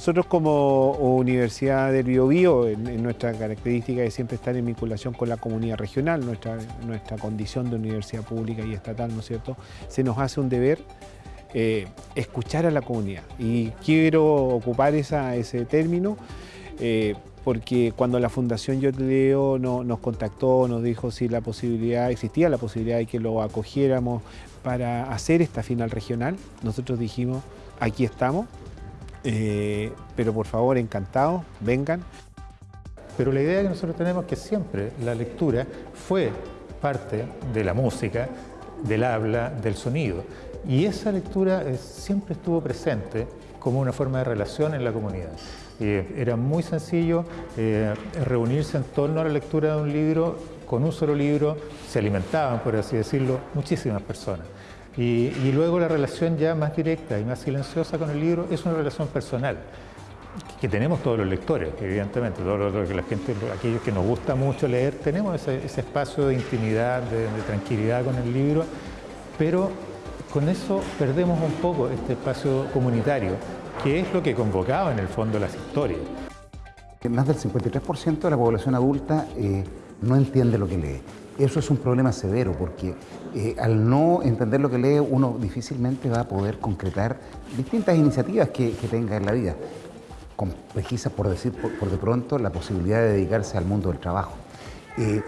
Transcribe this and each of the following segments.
Nosotros como Universidad del Biobío, en, nuestra característica de siempre estar en vinculación con la comunidad regional, nuestra, nuestra condición de universidad pública y estatal, ¿no es cierto?, se nos hace un deber eh, escuchar a la comunidad. Y quiero ocupar ese término eh, porque cuando la Fundación Yo Te nos contactó, nos dijo si la posibilidad, existía la posibilidad de que lo acogiéramos para hacer esta final regional, nosotros dijimos, aquí estamos, eh, pero por favor, encantados, vengan. Pero la idea que nosotros tenemos es que siempre la lectura fue parte de la música, del habla, del sonido. Y esa lectura eh, siempre estuvo presente como una forma de relación en la comunidad. Eh, era muy sencillo reunirse en torno a la lectura de un libro, con un solo libro se alimentaban, por así decirlo, muchísimas personas. Y, luego la relación ya más directa y más silenciosa con el libro es una relación personal que tenemos todos los lectores, evidentemente, todos los, la gente, aquellos que nos gusta mucho leer, tenemos ese, espacio de intimidad, de, tranquilidad con el libro, pero con eso perdemos un poco este espacio comunitario, que es lo que convocaba en el fondo las historias. Más del 53% de la población adulta eh, no entiende lo que lee. Eso es un problema severo porque eh, al no entender lo que lee uno difícilmente va a poder concretar distintas iniciativas que, tenga en la vida. Complejiza, por decir por, de pronto, la posibilidad de dedicarse al mundo del trabajo. Eh,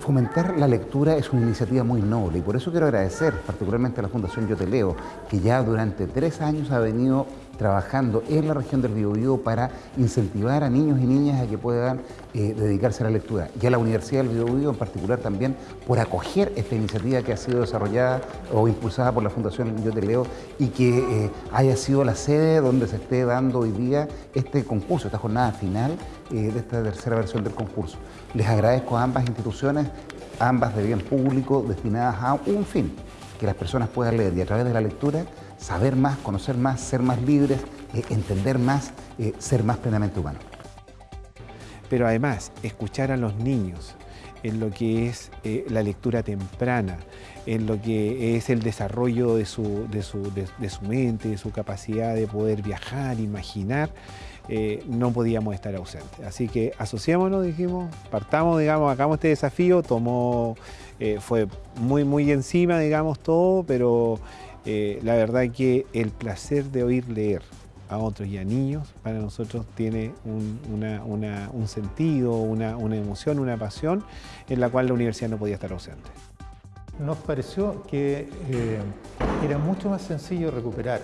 Fomentar la lectura es una iniciativa muy noble y por eso quiero agradecer particularmente a la Fundación Yo Te Leo, que ya durante tres años ha venido trabajando en la región del Biobío para incentivar a niños y niñas a que puedan eh, dedicarse a la lectura. Y a la Universidad del Biobío en particular también por acoger esta iniciativa que ha sido desarrollada o impulsada por la Fundación Yo Te Leo y que eh, haya sido la sede donde se esté dando hoy día este concurso, esta jornada final eh, de esta tercera versión del concurso. Les agradezco a ambas instituciones, ambas de bien público, destinadas a un fin, que las personas puedan leer y a través de la lectura saber más, conocer más, ser más libres, eh, entender más, eh, ser más plenamente humanos. Pero además, escuchar a los niños en lo que es eh, la lectura temprana, en lo que es el desarrollo de su, de su, de su mente, de su capacidad de poder viajar, imaginar, no podíamos estar ausentes. Así que asociémonos, dijimos, partamos, digamos, hagamos este desafío, tomó, fue muy, muy encima, digamos, todo, pero eh, la verdad que el placer de oír leer a otros y a niños para nosotros tiene un, sentido, una, emoción, una pasión en la cual la universidad no podía estar ausente. Nos pareció que eh, era mucho más sencillo recuperar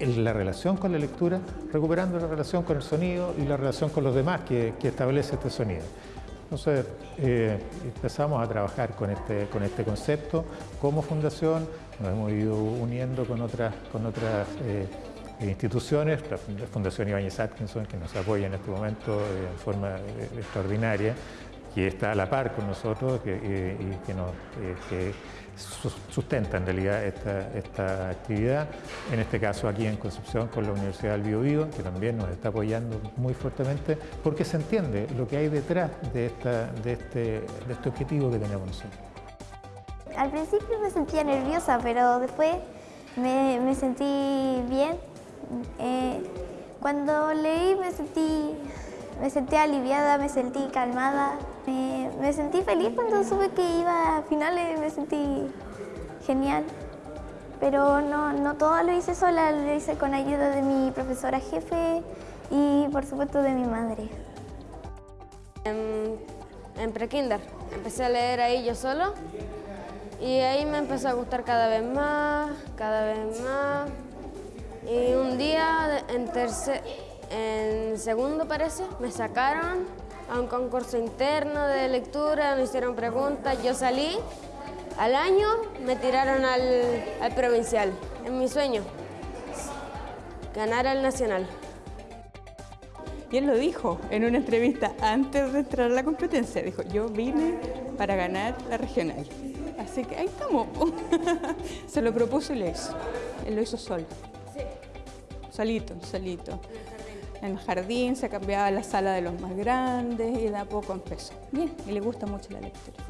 la relación con la lectura, recuperando la relación con el sonido y la relación con los demás que, establece este sonido. Entonces eh, empezamos a trabajar con este, con este concepto como fundación, nos hemos ido uniendo con otras, con otras eh, instituciones, la Fundación Ibáñez Atkinson, que nos apoya en este momento eh, en forma eh, extraordinaria, que está a la par con nosotros y que, nos, sustenta en realidad esta, esta, actividad. En este caso aquí en Concepción con la Universidad del Biobío, que también nos está apoyando muy fuertemente, porque se entiende lo que hay detrás de, esta, de, este, de este objetivo que tenemos nosotros. Al principio me sentía nerviosa, pero después me, sentí bien. Eh, cuando leí me sentí, me sentí aliviada, me sentí calmada. me sentí feliz cuando supe que iba a finales, me sentí genial. Pero no, no todo lo hice sola, lo hice con ayuda de mi profesora jefe y por supuesto de mi madre. En, en prekinder empecé a leer ahí yo solo y ahí me empezó a gustar cada vez más, cada vez más. Y un día, en, tercer, en segundo parece, me sacaron a un concurso interno de lectura, me hicieron preguntas, yo salí. Al año me tiraron al, al provincial, en mi sueño, ganar al nacional. Y él lo dijo en una entrevista antes de entrar a la competencia. Dijo, yo vine para ganar la regional. Así que ahí estamos. Se lo propuso y lo hizo. Él lo hizo solo. Sí. Solito, solito. En el jardín se cambiaba la sala de los más grandes y de a poco empezó. Bien, y le gusta mucho la lectura.